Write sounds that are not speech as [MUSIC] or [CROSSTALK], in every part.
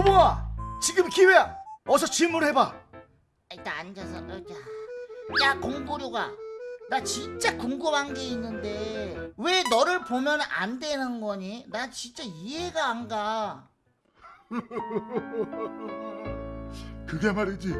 코봉아 지금 기회야 어서 질문해봐 일단 앉아서 의자. 야 공부류가 나 진짜 궁금한 게 있는데 왜 너를 보면 안 되는 거니? 나 진짜 이해가 안 가. [LAUGHS] 그게 말이지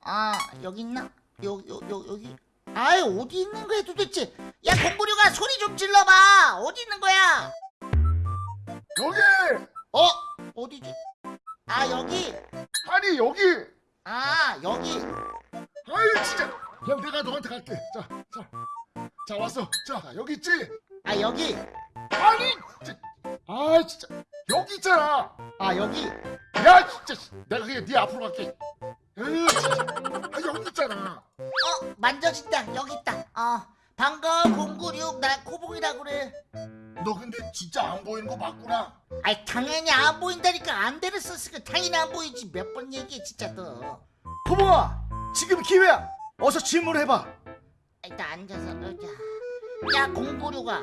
아 여기 있나? 여, 여, 여, 여기 아이 어디 있는 거야 도대체? 야 공부류가 소리 좀 질러봐. 어디 있는 거야? 여기! 어? 어디지? 아 여기. 아니 여기! 아 여기. 아이 진짜. 그냥 내가 너한테 갈게. 자 자. 자 왔어. 자 여기 있지? 아 여기. 아니 진짜. 아 진짜. 여기 있잖아. 아 여기. 야 진짜. 내가 그냥 네 앞으로 갈게. 에이 진짜. 아 여기 있잖아 어 만져진다 여기 있다. 어 반가워 공구류 나 코봉이라 그래. 너 근데 진짜 안 보이는 거 맞구나. 아이 당연히 안 보인다니까. 안대를 썼으니까 당연히 안 보이지. 몇 번 얘기해 진짜 너 코봉아 지금 기회야. 어서 질문해봐. 일단 앉아서 의자. 야 공구류가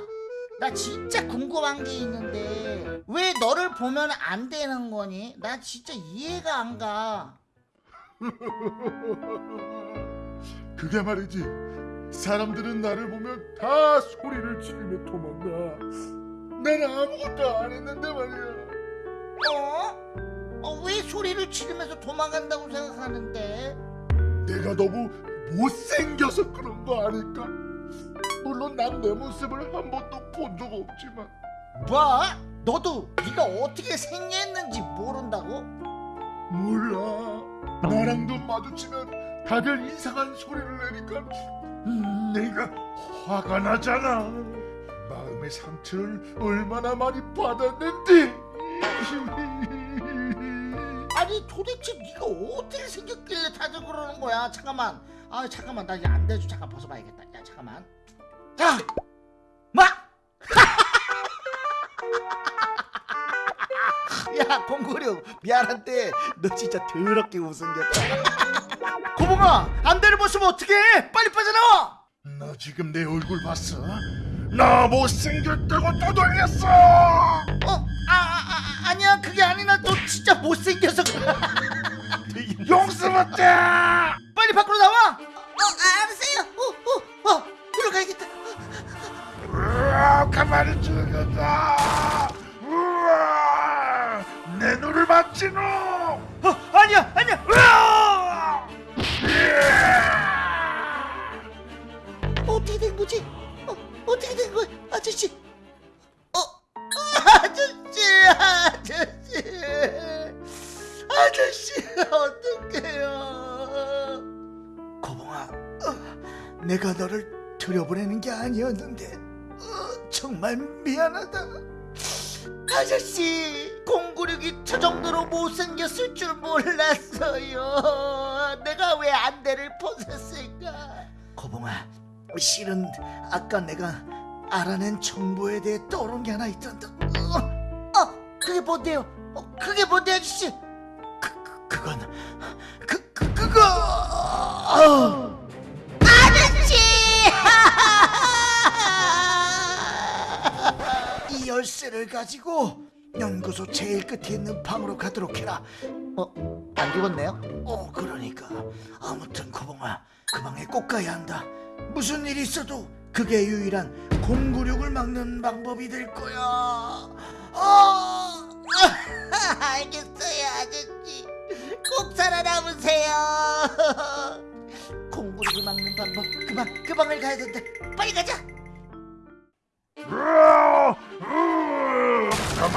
나 진짜 궁금한 게 있는데 왜 너를 보면 안 되는 거니? 나 진짜 이해가 안 가. [LAUGHS] 그게 말이지 사람들은 나를 보면 다 소리를 지르며 도망가 나는 아무것도 안 했는데 말이야 어? 어, 왜 소리를 지르면서 도망간다고 생각하는데? 내가 너무 못생겨서 그런 거 아닐까? 물론 난 내 모습을 한 번도 본 적 없지만 뭐? 너도 네가 어떻게 생겼는지 모른다고? 몰라 나랑 눈 마주치면 다들 이상한 소리를 내니까 음, 내가 화가 나잖아 마음의 상처를 얼마나 많이 받았는지 [LAUGHS] 아니 도대체 네가 어떻게 생겼길래 다들 그러는 거야? 잠깐만. 아 잠깐만 나 이제 안 돼줘. 잠깐 벗어봐야겠다. 야 잠깐만. 자, 야 공구룡 미안한데 너 진짜 더럽게 못생겼다 코봉아 안대를 벗으면 어떡해 빨리 빠져나와 너 지금 내 얼굴 봤어? 나 못생겼다고 떠돌렸어 어? 아, 아, 아 아니야 그게 아니라 너 진짜 못생겨서. [LAUGHS] 용서 못해 빨리 밖으로 나와 어 알았어요. 어, 어, 어, 들어가야겠다. 으아, 가만히 죽였다 맞지 너 어, 아니야 아니야 으아! 어떻게 된 거지? 어, 어떻게 된 거야, 아저씨? 어, 아저씨, 아저씨, 아저씨, 어떡해요? 코봉아 어, 내가 너를 들여보내는 게 아니었는데 어, 정말 미안하다 아저씨, 공구력이 저 정도로 못생겼을 줄 몰랐어요. 내가 왜 안대를 벗었을까? 코봉아 실은 아까 내가 알아낸 정보에 대해 떠오른 게 하나 있단다 어, 어, 그게 뭔데요? 어, 그게 뭔데, 아저씨? 그, 그, 그건 그, 그 그거 어. 아저씨! 이 열쇠를 가지고 연구소 제일 끝에 있는 방으로 가도록 해라. 어, 안 죽었네요? 어, 그러니까 아무튼 코봉아 그 방에 꼭 가야 한다. 무슨 일이 있어도 그게 유일한 공구력을 막는 방법이 될 거야. 어, [LAUGHS] 알겠어요, 아저씨. 꼭 살아남으세요. [LAUGHS] 공부를 막는 방법, 그 방, 그 방을 가야 된다. 빨리 가자.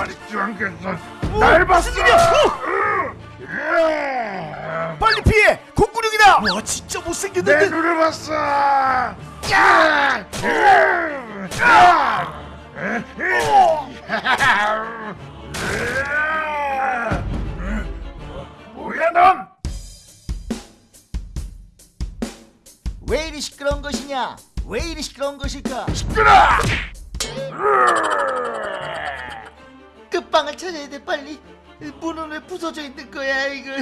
있지 않겠어 날 봤어? 어! 으아, 빨리 피해! 공구력이다! 와 진짜 내 못생겼는데. 눈을 봤어 야! 으아, 으아, 으아, 뭐야 넌? 왜 이리 시끄러운 것이냐? 왜 이리 시끄러운 것일까? 시끄러! 끝방을 찾아야 돼, 빨리. 문은 왜 부서져 있는 거야, 이거.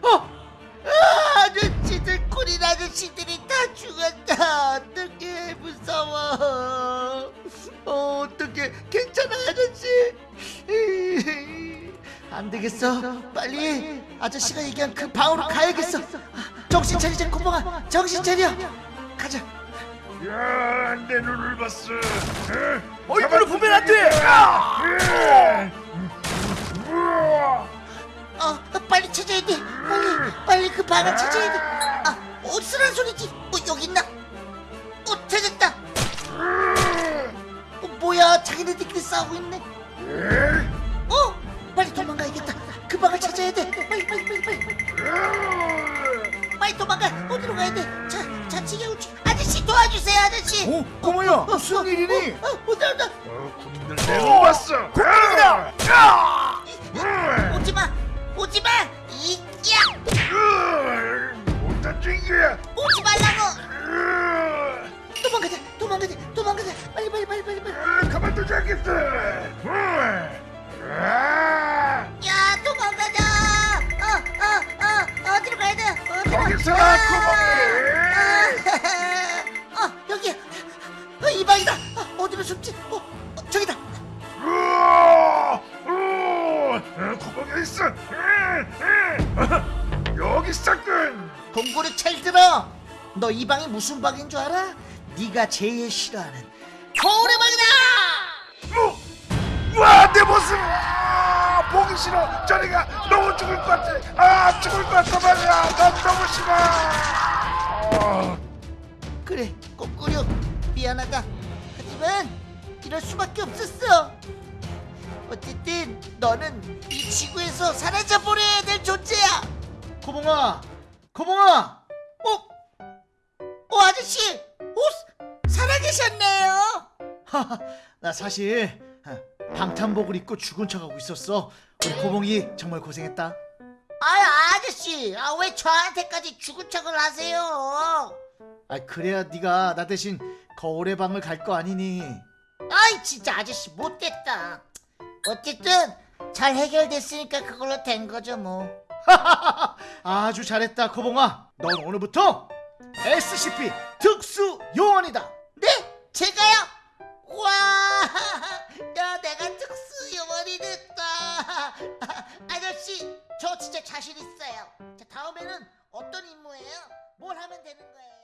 [LAUGHS] 어! 아, 아저씨, 들꼬린 아저씨들이 다 죽었다 어떡해 무서워 어, 어떻게 괜찮아 아저씨? [LAUGHS] 안 되겠어. 빨리 아저씨가 얘기한 그 방으로 가야겠어. 정신 차리자 고봉아. 정신 차려. 가자. 야, 내 눈을 봤어. 얼굴을 보면 안 돼. 어 빨리 찾아야 돼. 빨리 빨리 그 방을 찾아야 돼 아 어디서란 소리지. 어 여기 있나? 어 찾았다. 어 뭐야 자기네들끼리 싸우고 있네. 어 빨리 도망가야겠다. 그 방을 찾아야 돼. 빨리 빨리 빨리 빨리 빨리. 도망가. 어디로 가야 돼 자 자치기 우치 아저씨 도와주세요 아저씨. 어, 고모야 무슨 일이니? 어 온다 온다 군인들 내눈 봤어. 군인이다. 오지마 오지마 이야. 못 다친 거야. 오지 말라고. 도망가자 도망가자 도망가자. 빨리 빨리 빨리 빨리 빨리. 가만두지 않겠어. 숨지 어, 어 저기다! 구멍에 있어. 여기 있었군. 동굴이 잘 들어 너 이 방이 무슨 방인 줄 알아 네가 제일 싫어하는 거울의 방이다 어? 와, 내 모습! 아, 보기 싫어. 저리가 너무 죽을 것 같아. 아, 죽을 것 같아 말이야. 난 너무 싫어. 아, 그래 꼬꾸려 미안하다 하지만 이럴 수밖에 없었어 어쨌든 너는 이 지구에서 사라져 버려야 될 존재야 고봉아, 고봉아. 어? 어 아저씨 어? 살아계셨네요 하하, 나 사실 아, 방탄복을 입고 죽은 척하고 있었어. 우리 고봉이 정말 고생했다. 아 아저씨 아, 왜 저한테까지 죽은 척을 하세요 아 그래야 네가 나 대신 거울의 방을 갈 거 아니니. 아이 진짜 아저씨 못됐다 어쨌든 잘 해결됐으니까 그걸로 된 거죠 뭐 [LAUGHS] 아주 잘했다 고봉아. 넌 오늘부터 SCP 특수 요원이다. 네? 제가요? 와, [LAUGHS] 야, 내가 특수 요원이 됐다. [LAUGHS] 아저씨, 저 진짜 자신 있어요. 자, 다음에는 어떤 임무예요? 뭘 하면 되는 거예요?